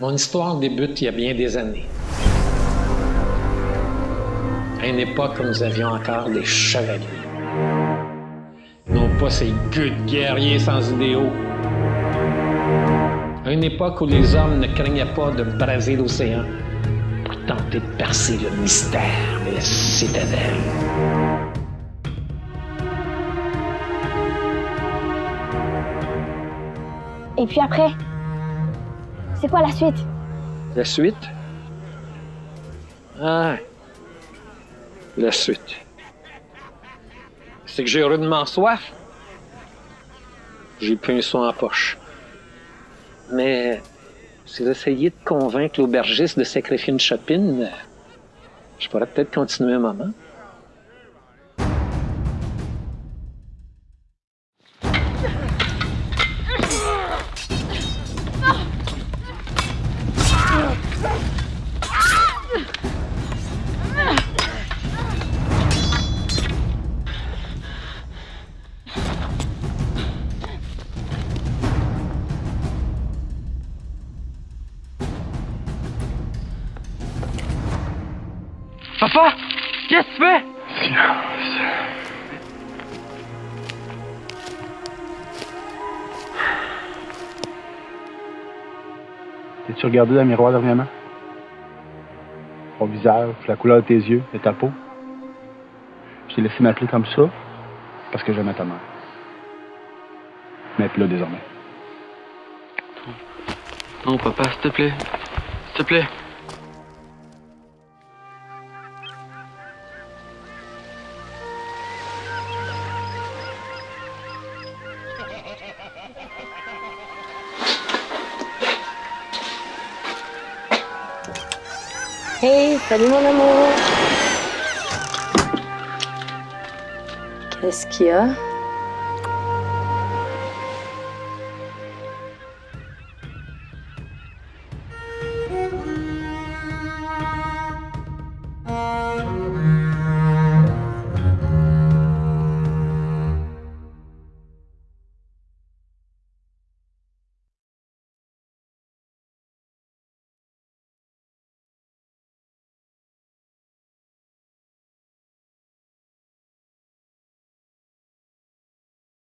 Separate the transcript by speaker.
Speaker 1: Mon histoire débute il y a bien des années. À une époque où nous avions encore des chevaliers. Non pas ces gueux de guerriers sans idéaux. À une époque où les hommes ne craignaient pas de braser l'océan pour tenter de percer le mystère de la citadelle.
Speaker 2: Et puis après C'est quoi la suite
Speaker 1: La suite? Ah, la suite. C'est que j'ai rudement soif. J'ai plus un soin en poche. Mais si j'essayais de convaincre l'aubergiste de sacrifier une chopine, je pourrais peut-être continuer un moment.
Speaker 3: Papa Qu'est-ce que tu fais?
Speaker 4: Silence. T'es-tu regardé dans le miroir dernièrement? Ton visage, la couleur de tes yeux, de ta peau. Je t'ai laissé m'appeler comme ça parce que j'aimais ta mère. Mais plus là désormais.
Speaker 3: Non, papa, s'il te plaît. S'il te plaît.
Speaker 2: Hey, salut mon amour. Qu'est-ce qu'il y a?